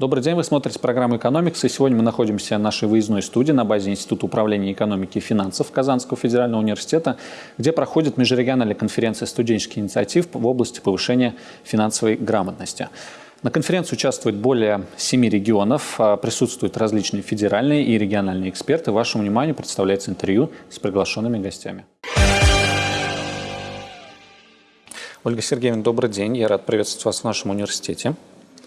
Добрый день, вы смотрите программу «Экономикс», и сегодня мы находимся в нашей выездной студии на базе Института управления экономики и финансов Казанского федерального университета, где проходит межрегиональная конференция студенческих инициатив в области повышения финансовой грамотности. На конференции участвует более семи регионов, а присутствуют различные федеральные и региональные эксперты. Вашему вниманию представляется интервью с приглашенными гостями. Ольга Сергеевна, добрый день. Я рад приветствовать вас в нашем университете.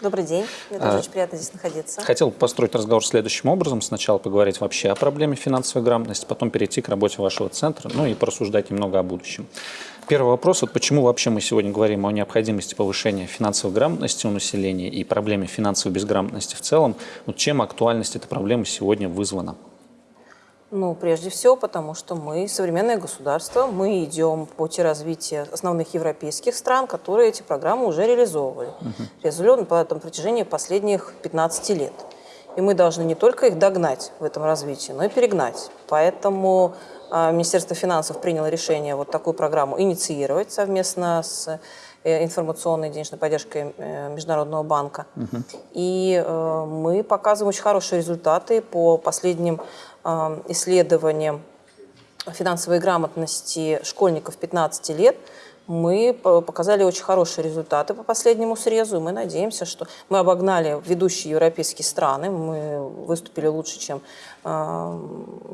Добрый день. Мне тоже а, очень приятно здесь находиться. Хотел построить разговор следующим образом. Сначала поговорить вообще о проблеме финансовой грамотности, потом перейти к работе вашего центра, ну и порассуждать немного о будущем. Первый вопрос, вот почему вообще мы сегодня говорим о необходимости повышения финансовой грамотности у населения и проблеме финансовой безграмотности в целом. Вот чем актуальность этой проблемы сегодня вызвана? Ну, прежде всего, потому что мы современное государство, мы идем по пути развития основных европейских стран, которые эти программы уже реализовывали. Угу. Реализовали на протяжении последних 15 лет. И мы должны не только их догнать в этом развитии, но и перегнать. Поэтому э, Министерство финансов приняло решение вот такую программу инициировать совместно с информационной денежной поддержкой э, Международного банка. Угу. И э, мы показываем очень хорошие результаты по последним исследованием финансовой грамотности школьников 15 лет, мы показали очень хорошие результаты по последнему срезу, мы надеемся, что мы обогнали ведущие европейские страны, мы выступили лучше, чем э,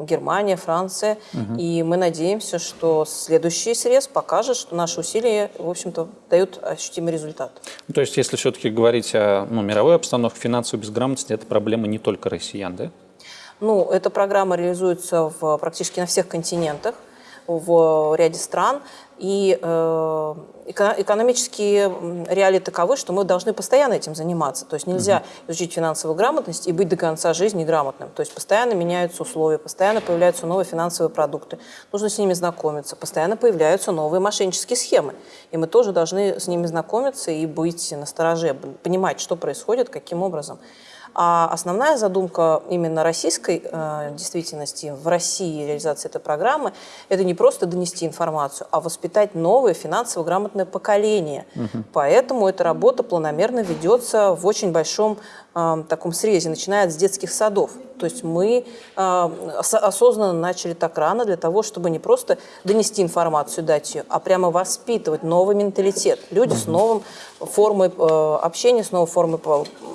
Германия, Франция, угу. и мы надеемся, что следующий срез покажет, что наши усилия, в общем-то, дают ощутимый результат. То есть, если все-таки говорить о ну, мировой обстановке финансовой безграмотности, это проблема не только россиян, да? Ну, эта программа реализуется в, практически на всех континентах, в ряде стран. И э, экономические реалии таковы, что мы должны постоянно этим заниматься. То есть нельзя угу. изучить финансовую грамотность и быть до конца жизни грамотным. То есть постоянно меняются условия, постоянно появляются новые финансовые продукты. Нужно с ними знакомиться. Постоянно появляются новые мошеннические схемы. И мы тоже должны с ними знакомиться и быть настороже, понимать, что происходит, каким образом. А основная задумка именно российской э, действительности, в России реализации этой программы, это не просто донести информацию, а воспитать новое финансово грамотное поколение. Угу. Поэтому эта работа планомерно ведется в очень большом э, таком срезе, начиная с детских садов. То есть мы э, осознанно начали так рано для того, чтобы не просто донести информацию, дать ее, а прямо воспитывать новый менталитет. Люди с новым формой э, общения, с новой формой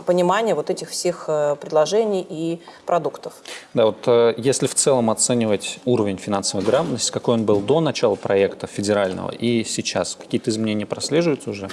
понимания вот этих всех э, предложений и продуктов. Да, вот э, если в целом оценивать уровень финансовой грамотности, какой он был до начала проекта федерального и сейчас, какие-то изменения прослеживаются уже?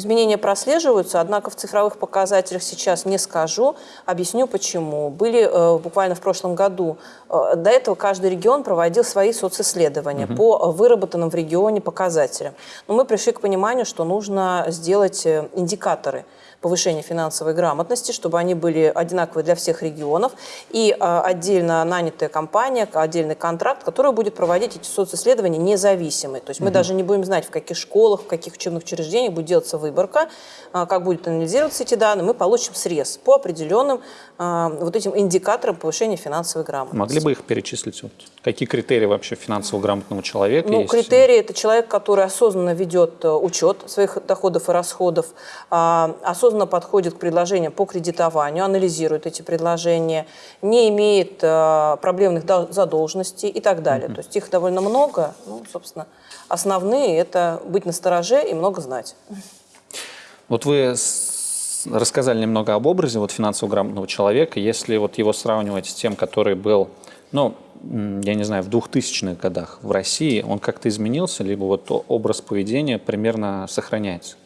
Изменения прослеживаются, однако в цифровых показателях сейчас не скажу. Объясню почему. Были э, буквально в прошлом году, э, до этого каждый регион проводил свои социсследования угу. по выработанным в регионе показателям. Но мы пришли к пониманию, что нужно сделать э, индикаторы – повышения финансовой грамотности, чтобы они были одинаковые для всех регионов, и а, отдельно нанятая компания, отдельный контракт, который будет проводить эти социсследования независимые. То есть мы угу. даже не будем знать, в каких школах, в каких учебных учреждениях будет делаться выборка, а, как будет анализироваться эти данные, мы получим срез по определенным а, вот этим индикаторам повышения финансовой грамотности. Могли бы их перечислить? Вот, какие критерии вообще финансово грамотного человека ну, есть? Критерии – это человек, который осознанно ведет э, учет своих доходов и расходов, осознанно осознанно подходит к предложениям по кредитованию, анализирует эти предложения, не имеет э, проблемных задолженностей и так далее. Mm -hmm. То есть их довольно много. Ну, собственно, основные – это быть настороже и много знать. Вот вы рассказали немного об образе вот, финансово грамотного человека. Если вот его сравнивать с тем, который был, ну, я не знаю, в 2000-х годах в России, он как-то изменился, либо вот образ поведения примерно сохраняется?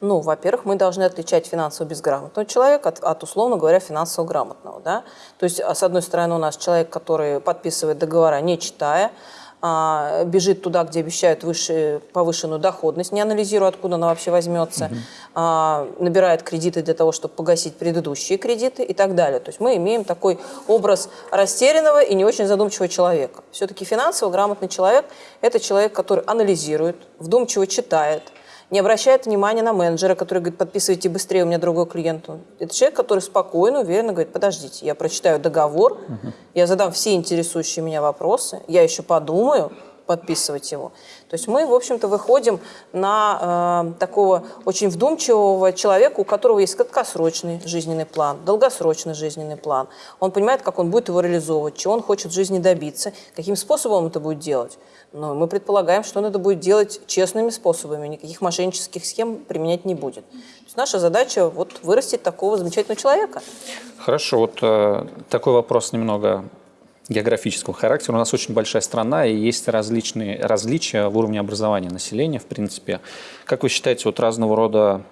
Ну, во-первых, мы должны отличать финансово безграмотного человека от, от, условно говоря, финансово грамотного. Да? То есть, а, с одной стороны, у нас человек, который подписывает договора, не читая, а, бежит туда, где обещают выше, повышенную доходность, не анализируя, откуда она вообще возьмется, угу. а, набирает кредиты для того, чтобы погасить предыдущие кредиты и так далее. То есть мы имеем такой образ растерянного и не очень задумчивого человека. Все-таки финансово грамотный человек – это человек, который анализирует, вдумчиво читает, не обращает внимания на менеджера, который говорит, подписывайте быстрее, у меня другой клиент. Это человек, который спокойно, уверенно говорит, подождите, я прочитаю договор, угу. я задам все интересующие меня вопросы, я еще подумаю, подписывать его. То есть мы, в общем-то, выходим на э, такого очень вдумчивого человека, у которого есть краткосрочный жизненный план, долгосрочный жизненный план. Он понимает, как он будет его реализовывать, чего он хочет в жизни добиться, каким способом он это будет делать. Но мы предполагаем, что он это будет делать честными способами, никаких мошеннических схем применять не будет. То есть наша задача вот вырастить такого замечательного человека. Хорошо, вот э, такой вопрос немного географического характера. У нас очень большая страна, и есть различные различия в уровне образования населения, в принципе. Как вы считаете, вот разного рода...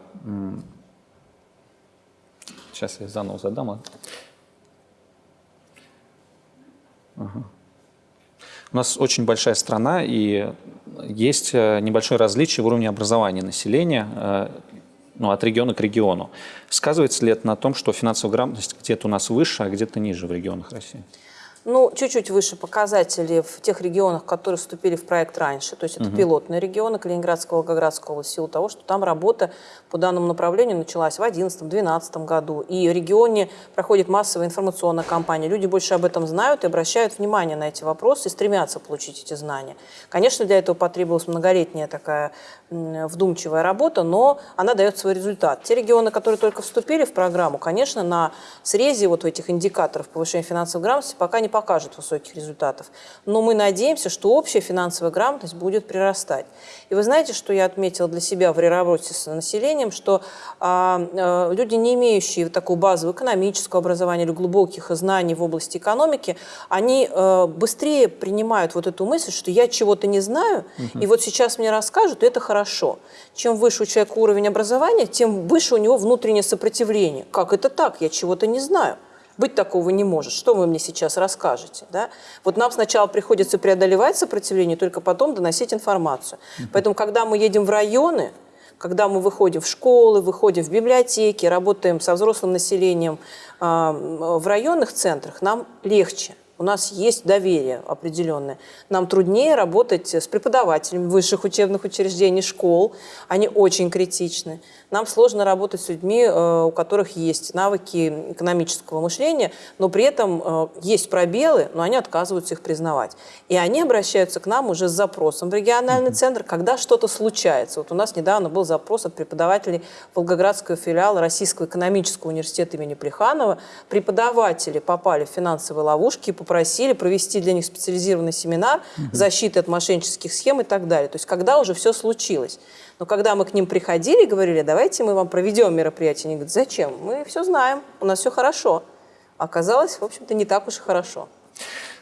Сейчас я заново задам. А? Ага. У нас очень большая страна, и есть э, небольшое различие в уровне образования населения э, ну, от региона к региону. Сказывается ли это на том, что финансовая грамотность где-то у нас выше, а где-то ниже в регионах России? Ну, чуть-чуть выше показатели в тех регионах, которые вступили в проект раньше. То есть это угу. пилотные регионы Калининградского, Волгоградского области, в силу того, что там работа по данному направлению началась в 2011-2012 году. И в регионе проходит массовая информационная кампания. Люди больше об этом знают и обращают внимание на эти вопросы и стремятся получить эти знания. Конечно, для этого потребовалась многолетняя такая вдумчивая работа, но она дает свой результат. Те регионы, которые только вступили в программу, конечно, на срезе вот этих индикаторов повышения финансовой грамотности пока не покажет высоких результатов. Но мы надеемся, что общая финансовая грамотность будет прирастать. И вы знаете, что я отметила для себя в работе с населением, что а, а, люди, не имеющие такого базового экономического образования или глубоких знаний в области экономики, они а, быстрее принимают вот эту мысль, что я чего-то не знаю, угу. и вот сейчас мне расскажут, и это хорошо. Чем выше у человека уровень образования, тем выше у него внутреннее сопротивление. Как это так? Я чего-то не знаю. Быть такого не может. Что вы мне сейчас расскажете? Да? Вот нам сначала приходится преодолевать сопротивление, только потом доносить информацию. Поэтому, когда мы едем в районы, когда мы выходим в школы, выходим в библиотеки, работаем со взрослым населением э, в районных центрах, нам легче у нас есть доверие определенное. Нам труднее работать с преподавателями высших учебных учреждений, школ. Они очень критичны. Нам сложно работать с людьми, э, у которых есть навыки экономического мышления, но при этом э, есть пробелы, но они отказываются их признавать. И они обращаются к нам уже с запросом в региональный центр, когда что-то случается. Вот у нас недавно был запрос от преподавателей Волгоградского филиала Российского экономического университета имени Плеханова. Преподаватели попали в финансовые ловушки и попросили провести для них специализированный семинар защиты от мошеннических схем и так далее. То есть когда уже все случилось. Но когда мы к ним приходили и говорили, давайте мы вам проведем мероприятие, они говорят, зачем? Мы все знаем, у нас все хорошо. Оказалось, в общем-то, не так уж и хорошо.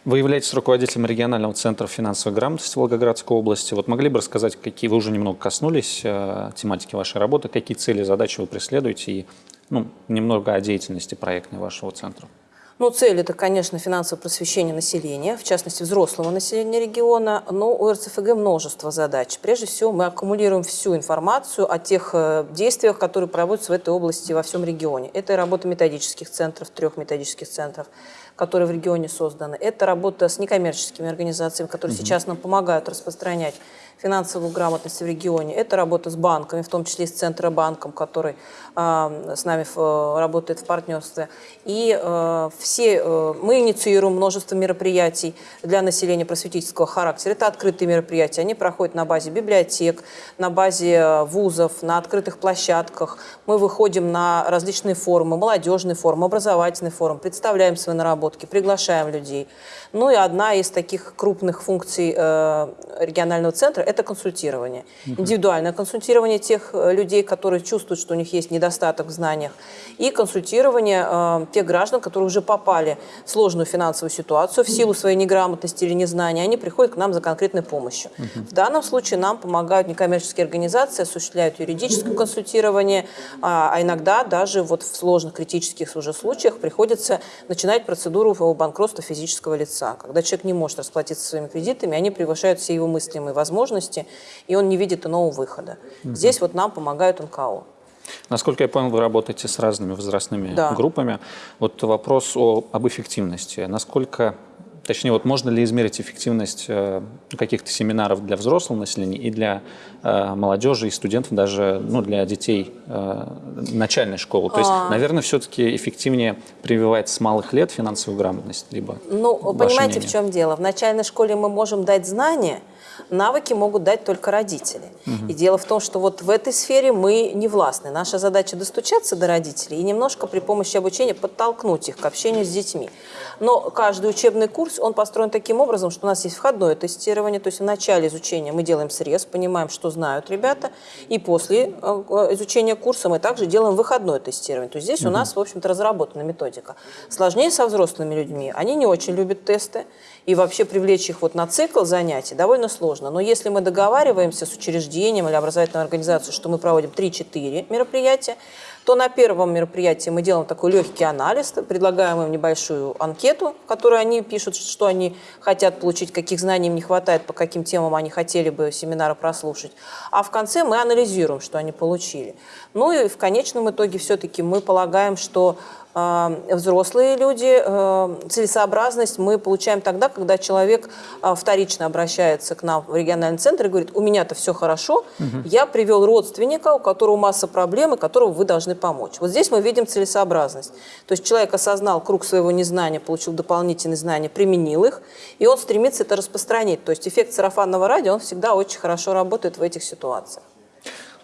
Вы являетесь руководителем регионального центра финансовой грамотности Волгоградской области. Вот могли бы рассказать, какие вы уже немного коснулись э, тематики вашей работы, какие цели, задачи вы преследуете и ну, немного о деятельности проектной вашего центра? Ну, цель – это, конечно, финансовое просвещение населения, в частности, взрослого населения региона, но у РЦФГ множество задач. Прежде всего, мы аккумулируем всю информацию о тех э, действиях, которые проводятся в этой области во всем регионе. Это работа методических центров, трех методических центров, которые в регионе созданы. Это работа с некоммерческими организациями, которые угу. сейчас нам помогают распространять финансовую грамотность в регионе. Это работа с банками, в том числе с Центробанком, который э, с нами в, работает в партнерстве. И э, все, э, мы инициируем множество мероприятий для населения просветительского характера. Это открытые мероприятия. Они проходят на базе библиотек, на базе вузов, на открытых площадках. Мы выходим на различные форумы, молодежный форум, образовательный форум, представляем свои наработки, приглашаем людей. Ну и одна из таких крупных функций э, регионального центра – это консультирование. Угу. Индивидуальное консультирование тех э, людей, которые чувствуют, что у них есть недостаток в знаниях, и консультирование э, тех граждан, которые уже попали в сложную финансовую ситуацию в силу своей неграмотности или незнания, они приходят к нам за конкретной помощью. Угу. В данном случае нам помогают некоммерческие организации, осуществляют юридическое консультирование, а, а иногда даже вот в сложных критических уже случаях приходится начинать процедуру банкротства физического лица. Когда человек не может расплатиться своими кредитами, они превышают все его мыслимые возможности, и он не видит иного выхода. Угу. Здесь вот нам помогают НКО. Насколько я понял, вы работаете с разными возрастными да. группами. Вот вопрос о, об эффективности. Насколько Точнее, вот можно ли измерить эффективность э, каких-то семинаров для взрослого населения и для э, молодежи и студентов, даже ну, для детей э, начальной школы? То есть, а... наверное, все-таки эффективнее прививать с малых лет финансовую грамотность, либо Ну, понимаете, мнение? в чем дело? В начальной школе мы можем дать знания, Навыки могут дать только родители. Угу. И дело в том, что вот в этой сфере мы не властны. Наша задача достучаться до родителей и немножко при помощи обучения подтолкнуть их к общению с детьми. Но каждый учебный курс, он построен таким образом, что у нас есть входное тестирование, то есть в начале изучения мы делаем срез, понимаем, что знают ребята, и после э, изучения курса мы также делаем выходное тестирование. То есть здесь угу. у нас, в общем-то, разработана методика. Сложнее со взрослыми людьми. Они не очень любят тесты, и вообще привлечь их вот на цикл занятий довольно сложно. Но если мы договариваемся с учреждением или образовательной организацией, что мы проводим 3-4 мероприятия, то на первом мероприятии мы делаем такой легкий анализ, предлагаем им небольшую анкету, в которой они пишут, что они хотят получить, каких знаний им не хватает, по каким темам они хотели бы семинары прослушать. А в конце мы анализируем, что они получили. Ну и в конечном итоге все-таки мы полагаем, что взрослые люди, э, целесообразность мы получаем тогда, когда человек э, вторично обращается к нам в региональный центр и говорит, у меня-то все хорошо, угу. я привел родственника, у которого масса проблем, и которого вы должны помочь. Вот здесь мы видим целесообразность. То есть человек осознал круг своего незнания, получил дополнительные знания, применил их, и он стремится это распространить. То есть эффект сарафанного радио, он всегда очень хорошо работает в этих ситуациях.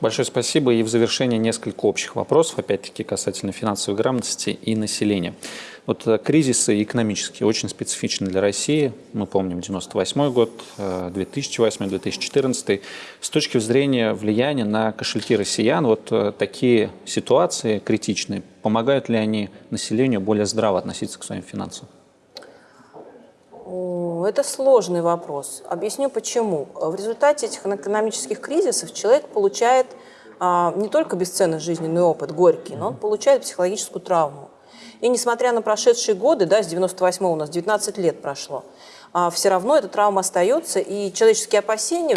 Большое спасибо. И в завершение несколько общих вопросов, опять-таки касательно финансовой грамотности и населения. Вот э, кризисы экономические очень специфичны для России. Мы помним 98 год, 2008, э, 2014. С точки зрения влияния на кошельки россиян, вот э, такие ситуации критичные, помогают ли они населению более здраво относиться к своим финансам? Это сложный вопрос. Объясню почему. В результате этих экономических кризисов человек получает а, не только бесценный жизненный опыт, горький, но он получает психологическую травму. И несмотря на прошедшие годы, да, с 98 у нас 19 лет прошло, все равно эта травма остается, и человеческие опасения,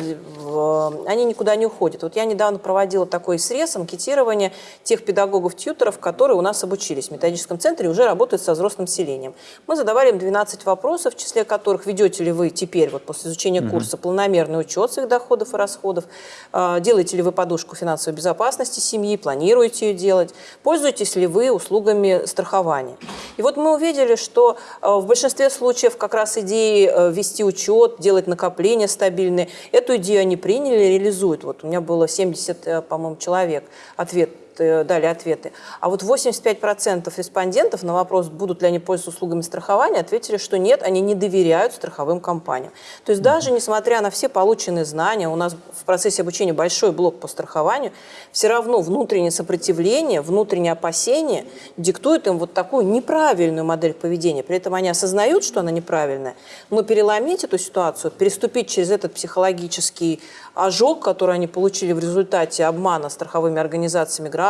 они никуда не уходят. Вот я недавно проводила такой срез, анкетирование тех педагогов-тьютеров, которые у нас обучились в методическом центре и уже работают со взрослым населением. Мы задавали им 12 вопросов, в числе которых ведете ли вы теперь, вот после изучения угу. курса, планомерный учет своих доходов и расходов, а, делаете ли вы подушку финансовой безопасности семьи, планируете ее делать, пользуетесь ли вы услугами страхования. И вот мы увидели, что а, в большинстве случаев как раз идеи Э, вести учет, делать накопления стабильные. Эту идею они приняли, реализуют. Вот у меня было 70, э, по-моему, человек. Ответ дали ответы. А вот 85% респондентов на вопрос, будут ли они пользоваться услугами страхования, ответили, что нет, они не доверяют страховым компаниям. То есть даже несмотря на все полученные знания, у нас в процессе обучения большой блок по страхованию, все равно внутреннее сопротивление, внутреннее опасение диктует им вот такую неправильную модель поведения. При этом они осознают, что она неправильная, но переломить эту ситуацию, переступить через этот психологический ожог, который они получили в результате обмана страховыми организациями граждан,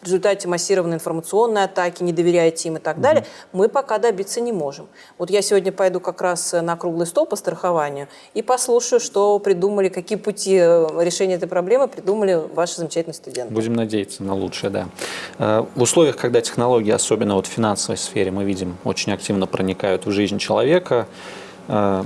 в результате массированной информационной атаки, не доверяете им и так далее, мы пока добиться не можем. Вот я сегодня пойду как раз на круглый стол по страхованию и послушаю, что придумали, какие пути э, решения этой проблемы придумали ваши замечательные студенты. Будем надеяться на лучшее, да. Э, в условиях, когда технологии, особенно вот в финансовой сфере, мы видим, очень активно проникают в жизнь человека, э,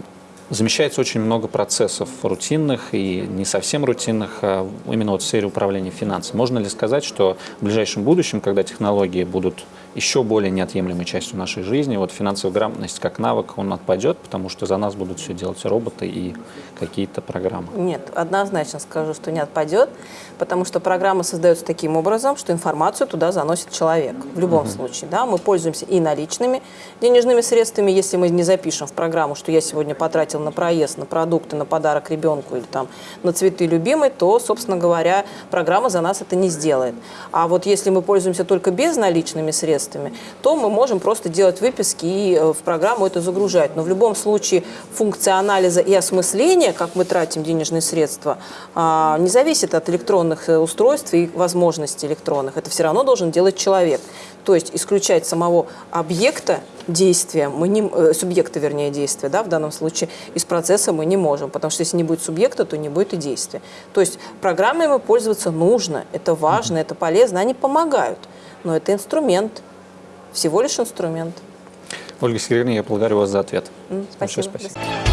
замещается очень много процессов рутинных и не совсем рутинных, а именно вот в сфере управления финансами. Можно ли сказать, что в ближайшем будущем, когда технологии будут еще более неотъемлемой частью нашей жизни. Вот финансовая грамотность как навык, он отпадет, потому что за нас будут все делать роботы и какие-то программы. Нет, однозначно скажу, что не отпадет, потому что программа создается таким образом, что информацию туда заносит человек. В любом угу. случае, да, мы пользуемся и наличными денежными средствами, если мы не запишем в программу, что я сегодня потратил на проезд, на продукты, на подарок ребенку или там на цветы любимой, то, собственно говоря, программа за нас это не сделает. А вот если мы пользуемся только безналичными средствами, средствами, то мы можем просто делать выписки и э, в программу это загружать. Но в любом случае функция анализа и осмысления, как мы тратим денежные средства, а, не зависит от электронных э, устройств и возможностей электронных. Это все равно должен делать человек. То есть исключать самого объекта действия, мы не, э, субъекта, вернее, действия, да, в данном случае, из процесса мы не можем, потому что если не будет субъекта, то не будет и действия. То есть программами пользоваться нужно, это важно, это полезно, они помогают, но это инструмент, всего лишь инструмент. Ольга Сергеевна, я благодарю вас за ответ. Спасибо. Большое спасибо.